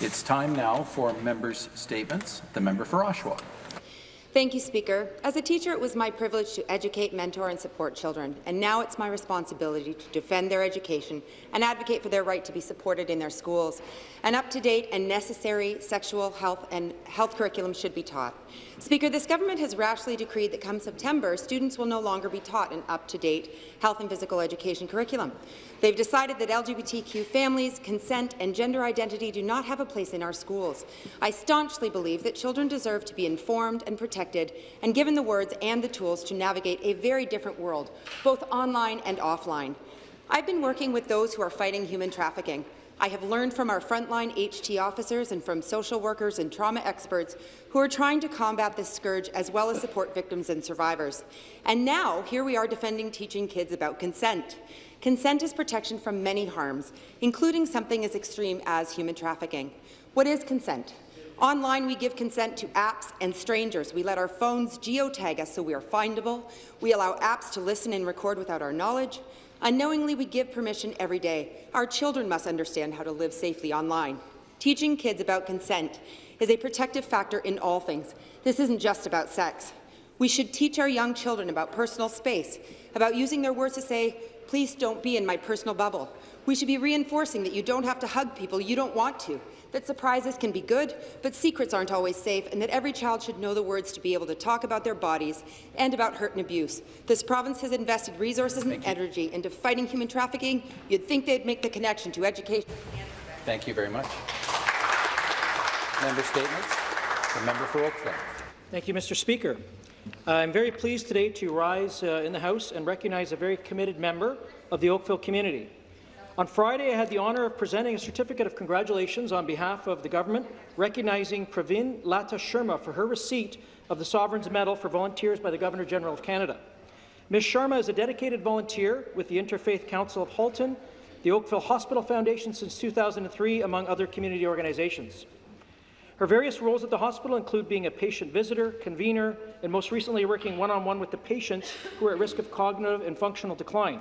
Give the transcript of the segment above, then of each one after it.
It's time now for members' statements. The member for Oshawa. Thank you, Speaker. As a teacher, it was my privilege to educate, mentor and support children, and now it's my responsibility to defend their education and advocate for their right to be supported in their schools. An up-to-date and necessary sexual health and health curriculum should be taught. Speaker, this government has rashly decreed that come September, students will no longer be taught an up-to-date health and physical education curriculum. They've decided that LGBTQ families, consent and gender identity do not have a place in our schools. I staunchly believe that children deserve to be informed and protected and given the words and the tools to navigate a very different world, both online and offline. I've been working with those who are fighting human trafficking. I have learned from our frontline HT officers and from social workers and trauma experts who are trying to combat this scourge as well as support victims and survivors. And now, here we are defending teaching kids about consent. Consent is protection from many harms, including something as extreme as human trafficking. What is consent? Online, we give consent to apps and strangers. We let our phones geotag us so we are findable. We allow apps to listen and record without our knowledge. Unknowingly, we give permission every day. Our children must understand how to live safely online. Teaching kids about consent is a protective factor in all things. This isn't just about sex. We should teach our young children about personal space, about using their words to say, please don't be in my personal bubble. We should be reinforcing that you don't have to hug people you don't want to, that surprises can be good, but secrets aren't always safe, and that every child should know the words to be able to talk about their bodies and about hurt and abuse. This province has invested resources and energy into fighting human trafficking. You'd think they'd make the connection to education. Thank you very much. Member statements. The member for Oakville. Thank you, Mr. Speaker. I'm very pleased today to rise uh, in the House and recognize a very committed member of the Oakville community. On Friday, I had the honour of presenting a certificate of congratulations on behalf of the government, recognizing Pravin Lata Sharma for her receipt of the Sovereign's Medal for Volunteers by the Governor-General of Canada. Ms. Sharma is a dedicated volunteer with the Interfaith Council of Halton, the Oakville Hospital Foundation since 2003, among other community organizations. Her various roles at the hospital include being a patient visitor, convener, and most recently working one-on-one -on -one with the patients who are at risk of cognitive and functional decline.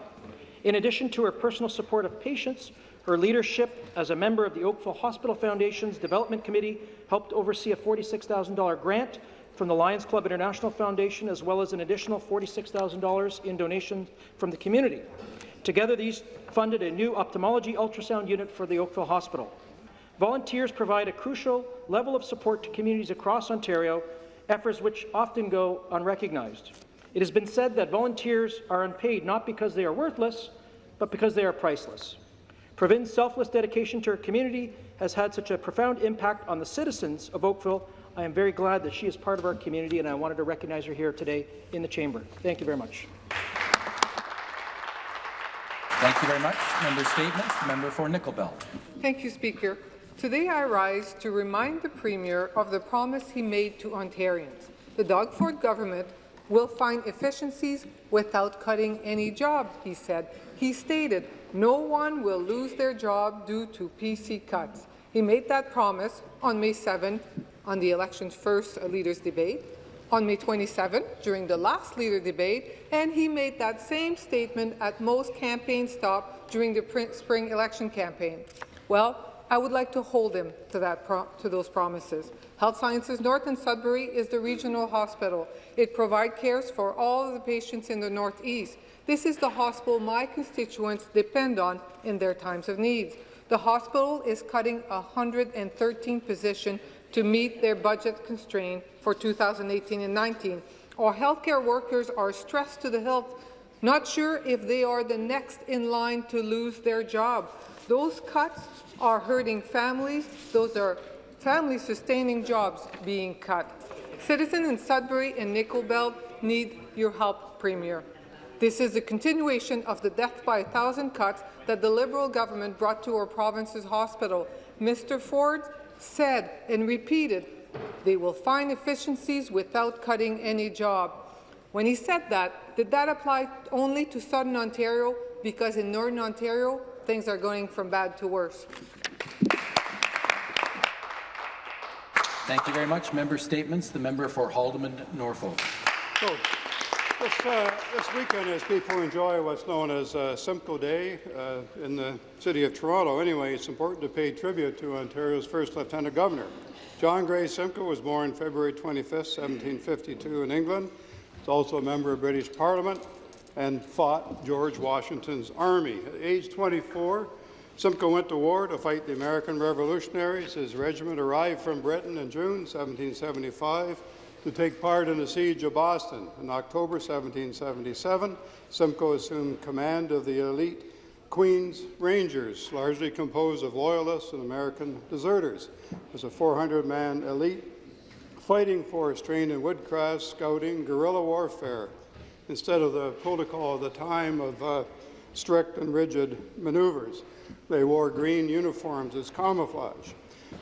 In addition to her personal support of patients, her leadership as a member of the Oakville Hospital Foundation's Development Committee helped oversee a $46,000 grant from the Lions Club International Foundation, as well as an additional $46,000 in donations from the community. Together, these funded a new ophthalmology ultrasound unit for the Oakville Hospital. Volunteers provide a crucial level of support to communities across Ontario, efforts which often go unrecognized. It has been said that volunteers are unpaid not because they are worthless, but because they are priceless. Pravin's selfless dedication to her community has had such a profound impact on the citizens of Oakville. I am very glad that she is part of our community, and I wanted to recognize her here today in the chamber. Thank you very much. Thank you very much. Member statements. Member for Nickel Belt. Thank you, Speaker. Today I rise to remind the Premier of the promise he made to Ontarians. The Doug Ford government will find efficiencies without cutting any job, he said. He stated, no one will lose their job due to PC cuts. He made that promise on May 7 on the election's first Leaders Debate, on May 27 during the last Leader Debate, and he made that same statement at most campaign stop during the spring election campaign. Well, I would like to hold him to, that to those promises. Health Sciences North in Sudbury is the regional hospital. It provides cares for all of the patients in the Northeast. This is the hospital my constituents depend on in their times of need. The hospital is cutting 113 positions to meet their budget constraint for 2018 and 19. Our healthcare workers are stressed to the hilt, not sure if they are the next in line to lose their job. Those cuts are hurting families. Those are family-sustaining jobs being cut. Citizens in Sudbury and Nickel Belt need your help, Premier. This is a continuation of the death by a thousand cuts that the Liberal government brought to our province's hospital. Mr. Ford said and repeated they will find efficiencies without cutting any job. When he said that, did that apply only to Southern Ontario? Because in Northern Ontario, things are going from bad to worse. Thank you very much. Member statements. The member for Haldimand Norfolk. This, uh, this weekend, as people enjoy what's known as uh, Simcoe Day uh, in the city of Toronto, anyway, it's important to pay tribute to Ontario's first Lieutenant Governor. John Graves Simcoe was born February 25, 1752 in England. He's also a member of British Parliament and fought George Washington's army. At age 24, Simcoe went to war to fight the American revolutionaries. His regiment arrived from Britain in June 1775 to take part in the siege of Boston. In October 1777, Simcoe assumed command of the elite Queen's Rangers, largely composed of Loyalists and American deserters. Was a 400-man elite fighting force trained in woodcraft, scouting, guerrilla warfare, instead of the protocol of the time of uh, strict and rigid maneuvers. They wore green uniforms as camouflage.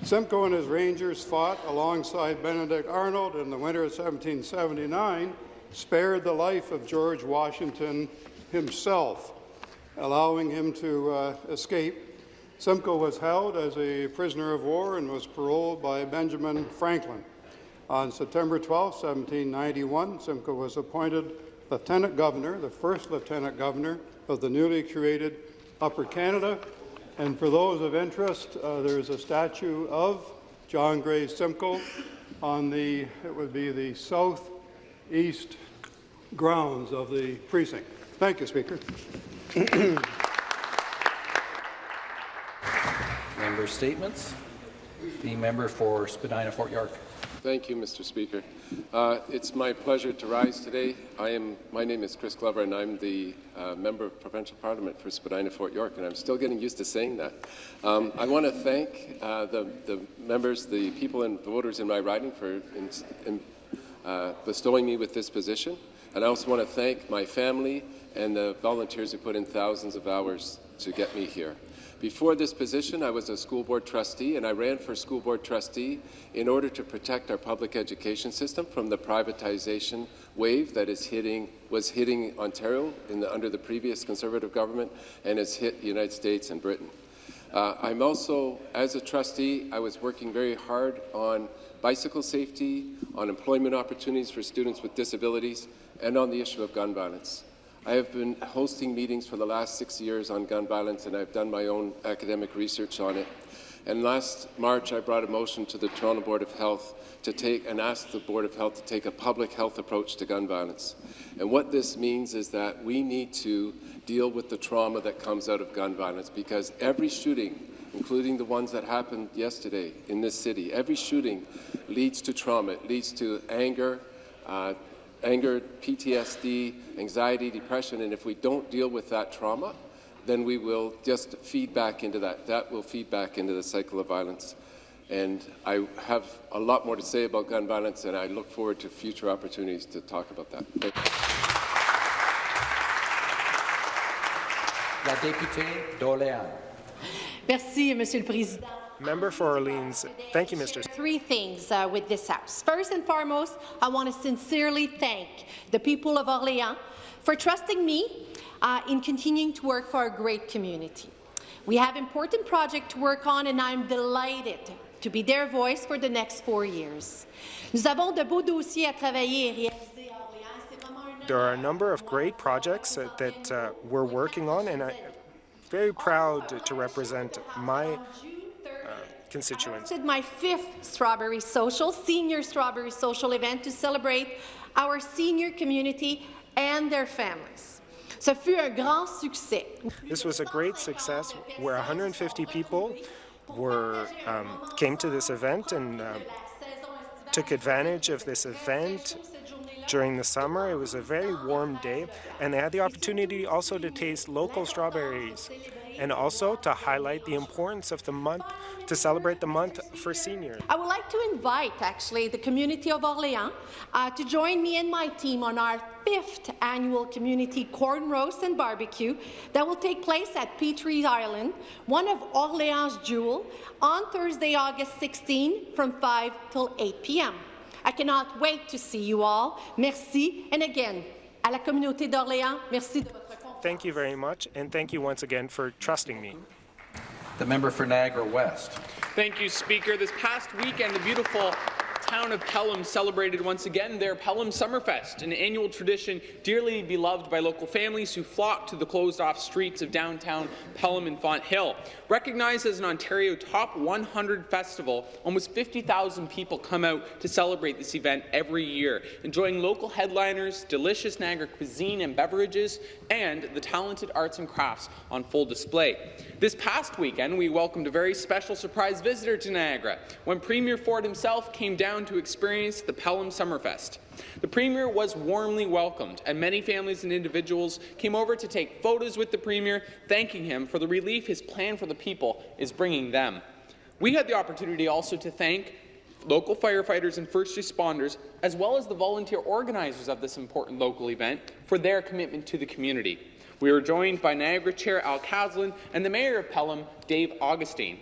Simcoe and his Rangers fought alongside Benedict Arnold in the winter of 1779, spared the life of George Washington himself, allowing him to uh, escape. Simcoe was held as a prisoner of war and was paroled by Benjamin Franklin. On September 12, 1791, Simcoe was appointed Lieutenant Governor, the first Lieutenant Governor of the newly created Upper Canada. And for those of interest, uh, there is a statue of John Graves Simcoe on the, it would be the southeast grounds of the precinct. Thank you, Speaker. Member statements. The member for Spadina Fort York. Thank you, Mr. Speaker. Uh, it's my pleasure to rise today. I am. My name is Chris Glover, and I'm the uh, member of provincial parliament for Spadina Fort York, and I'm still getting used to saying that. Um, I want to thank uh, the, the, members, the people and the voters in my riding for in, in, uh, bestowing me with this position, and I also want to thank my family and the volunteers who put in thousands of hours to get me here. Before this position, I was a school board trustee, and I ran for school board trustee in order to protect our public education system from the privatization wave that is hitting, was hitting Ontario the, under the previous Conservative government and has hit the United States and Britain. Uh, I'm also, as a trustee, I was working very hard on bicycle safety, on employment opportunities for students with disabilities, and on the issue of gun violence. I have been hosting meetings for the last six years on gun violence, and I've done my own academic research on it. And last March, I brought a motion to the Toronto Board of Health to take and ask the Board of Health to take a public health approach to gun violence. And what this means is that we need to deal with the trauma that comes out of gun violence because every shooting, including the ones that happened yesterday in this city, every shooting leads to trauma. It leads to anger, uh, anger, PTSD, anxiety, depression, and if we don't deal with that trauma, then we will just feed back into that. That will feed back into the cycle of violence. And I have a lot more to say about gun violence, and I look forward to future opportunities to talk about that. La députée d'Orléans. Merci, Monsieur le Président. Member for Orleans. Thank you, Mr. Three things uh, with this House. First and foremost, I want to sincerely thank the people of Orléans for trusting me uh, in continuing to work for our great community. We have important projects to work on, and I'm delighted to be their voice for the next four years. Nous avons de beaux dossiers à travailler et réaliser à Orléans. There are a number of great projects that, that uh, we're working on, and I'm very proud to represent my constituents. my fifth Strawberry Social, Senior Strawberry Social event to celebrate our senior community and their families. Ce fut un grand succès. This was a great success where 150 people were um, came to this event and uh, took advantage of this event during the summer. It was a very warm day, and they had the opportunity also to taste local strawberries and also to highlight the importance of the month, to celebrate the month for seniors. I would like to invite, actually, the community of Orléans uh, to join me and my team on our fifth annual community corn roast and barbecue that will take place at Petrie Island, one of Orléans' jewel, on Thursday, August 16 from 5 till 8 p.m. I cannot wait to see you all. Merci. And again, à la communauté d'Orléans, merci de votre Thank you very much, and thank you once again for trusting me. The member for Niagara West. Thank you, Speaker. This past weekend, the beautiful town of Pelham celebrated once again their Pelham Summerfest, an annual tradition dearly beloved by local families who flock to the closed-off streets of downtown Pelham and Fonthill. Recognized as an Ontario Top 100 festival, almost 50,000 people come out to celebrate this event every year, enjoying local headliners, delicious Niagara cuisine and beverages, and the talented arts and crafts on full display. This past weekend, we welcomed a very special surprise visitor to Niagara when Premier Ford himself came down to experience the Pelham Summerfest. The Premier was warmly welcomed, and many families and individuals came over to take photos with the Premier, thanking him for the relief his plan for the people is bringing them. We had the opportunity also to thank local firefighters and first responders, as well as the volunteer organizers of this important local event, for their commitment to the community. We were joined by Niagara Chair Al Caslin and the Mayor of Pelham, Dave Augustyn.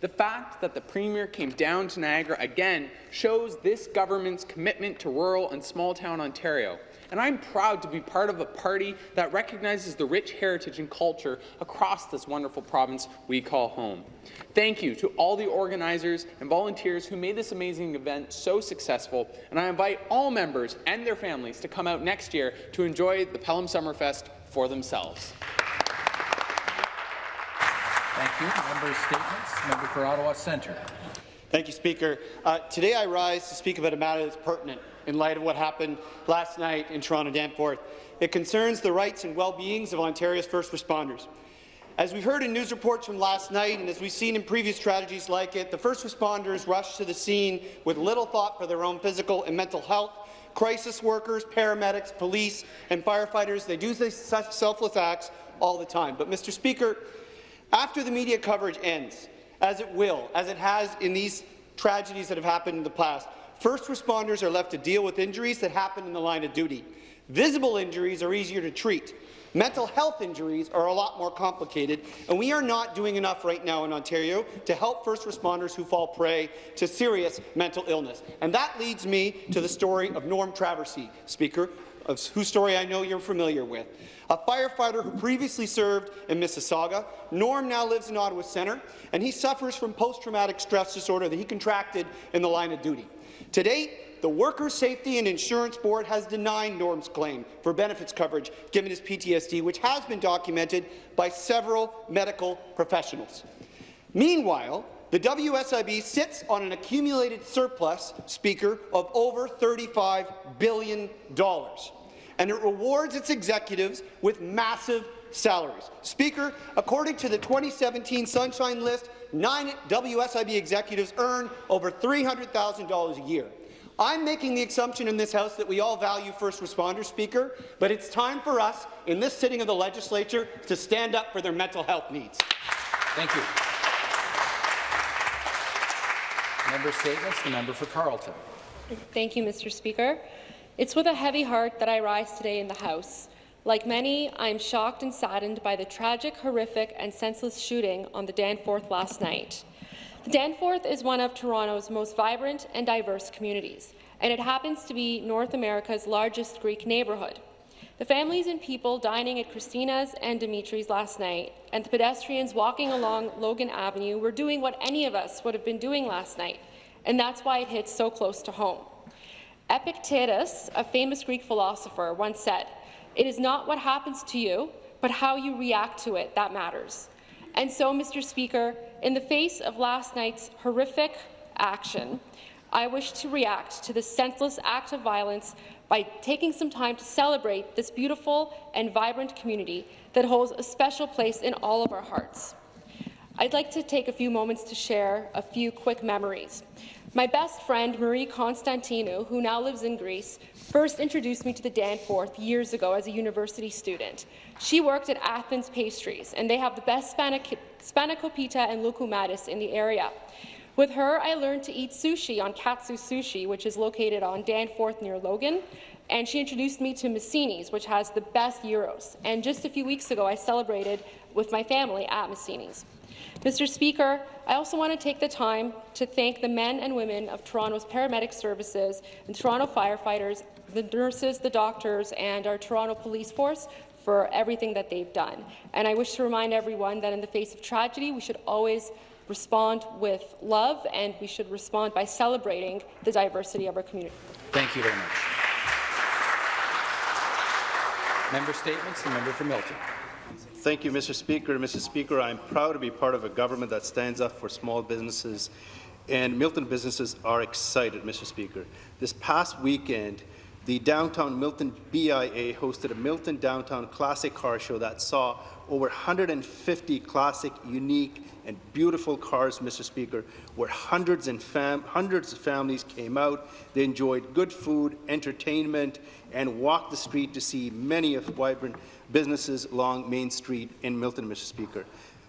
The fact that the Premier came down to Niagara again shows this government's commitment to rural and small-town Ontario. And I'm proud to be part of a party that recognizes the rich heritage and culture across this wonderful province we call home. Thank you to all the organizers and volunteers who made this amazing event so successful, and I invite all members and their families to come out next year to enjoy the Pelham Summerfest for themselves. Thank you. Member statements. Member for Ottawa Centre. Thank you, Speaker. Uh, today I rise to speak about a matter that's pertinent in light of what happened last night in Toronto Danforth. It concerns the rights and well-beings of Ontario's first responders. As we've heard in news reports from last night, and as we've seen in previous tragedies like it, the first responders rushed to the scene with little thought for their own physical and mental health. Crisis workers, paramedics, police, and firefighters, they do such selfless acts all the time. But, Mr. Speaker, after the media coverage ends, as it will, as it has in these tragedies that have happened in the past, first responders are left to deal with injuries that happen in the line of duty. Visible injuries are easier to treat. Mental health injuries are a lot more complicated, and we are not doing enough right now in Ontario to help first responders who fall prey to serious mental illness. And that leads me to the story of Norm Traversy, Speaker, of whose story I know you're familiar with. A firefighter who previously served in Mississauga, Norm now lives in Ottawa Centre, and he suffers from post-traumatic stress disorder that he contracted in the line of duty. To date, the Workers' Safety and Insurance Board has denied Norm's claim for benefits coverage given his PTSD, which has been documented by several medical professionals. Meanwhile, the WSIB sits on an accumulated surplus, Speaker, of over $35 billion and it rewards its executives with massive salaries. Speaker, according to the 2017 Sunshine List, nine WSIB executives earn over $300,000 a year. I'm making the assumption in this House that we all value first responders, Speaker, but it's time for us, in this sitting of the legislature, to stand up for their mental health needs. Thank you. Member statements. The member for Carleton. Thank you, Mr. Speaker. It's with a heavy heart that I rise today in the House. Like many, I am shocked and saddened by the tragic, horrific and senseless shooting on the Danforth last night. Danforth is one of Toronto's most vibrant and diverse communities, and it happens to be North America's largest Greek neighbourhood. The families and people dining at Christina's and Dimitri's last night, and the pedestrians walking along Logan Avenue were doing what any of us would have been doing last night, and that's why it hits so close to home. Epictetus, a famous Greek philosopher, once said, It is not what happens to you, but how you react to it that matters. And so, Mr. Speaker, in the face of last night's horrific action, I wish to react to this senseless act of violence by taking some time to celebrate this beautiful and vibrant community that holds a special place in all of our hearts. I'd like to take a few moments to share a few quick memories. My best friend, Marie Constantinou, who now lives in Greece, first introduced me to the Danforth years ago as a university student. She worked at Athens Pastries, and they have the best spanakopita and loukoumades in the area. With her, I learned to eat sushi on Katsu Sushi, which is located on Danforth near Logan, and she introduced me to Messini's, which has the best gyros. And just a few weeks ago, I celebrated with my family at Messini's. Mr. Speaker, I also want to take the time to thank the men and women of Toronto's paramedic services and Toronto firefighters, the nurses, the doctors, and our Toronto police force for everything that they've done. And I wish to remind everyone that in the face of tragedy, we should always respond with love, and we should respond by celebrating the diversity of our community. Thank you very much. Member statements. The member for Milton. Thank you, Mr. Speaker. Mr. Speaker, I'm proud to be part of a government that stands up for small businesses, and Milton businesses are excited, Mr. Speaker. This past weekend, the Downtown Milton BIA hosted a Milton Downtown Classic Car Show that saw over 150 classic, unique, and beautiful cars, Mr. Speaker, where hundreds and hundreds of families came out. They enjoyed good food, entertainment, and walked the street to see many of vibrant businesses along Main Street in Milton, Mr. Speaker.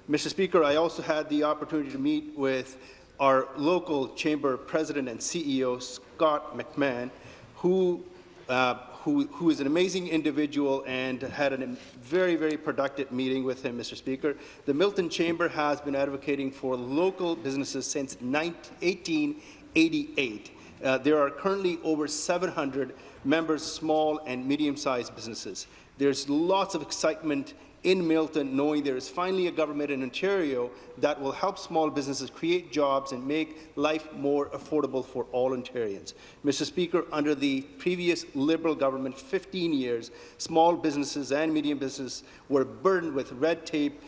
Mr. Speaker, I also had the opportunity to meet with our local chamber president and CEO, Scott McMahon, who uh, who, who is an amazing individual and had a very, very productive meeting with him, Mr. Speaker. The Milton Chamber has been advocating for local businesses since 1888. Uh, there are currently over 700 members, small and medium-sized businesses. There's lots of excitement in Milton, knowing there is finally a government in Ontario that will help small businesses create jobs and make life more affordable for all Ontarians. Mr. Speaker, under the previous Liberal government, 15 years, small businesses and medium businesses were burdened with red tape,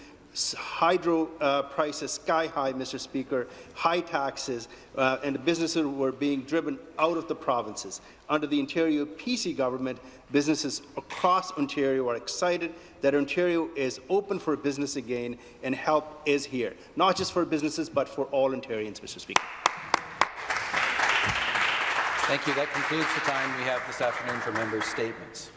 hydro uh, prices sky high, Mr. Speaker, high taxes, uh, and the businesses were being driven out of the provinces. Under the Ontario PC government, businesses across Ontario are excited that Ontario is open for business again and help is here, not just for businesses, but for all Ontarians, Mr. Speaker. Thank you. That concludes the time we have this afternoon for members' statements.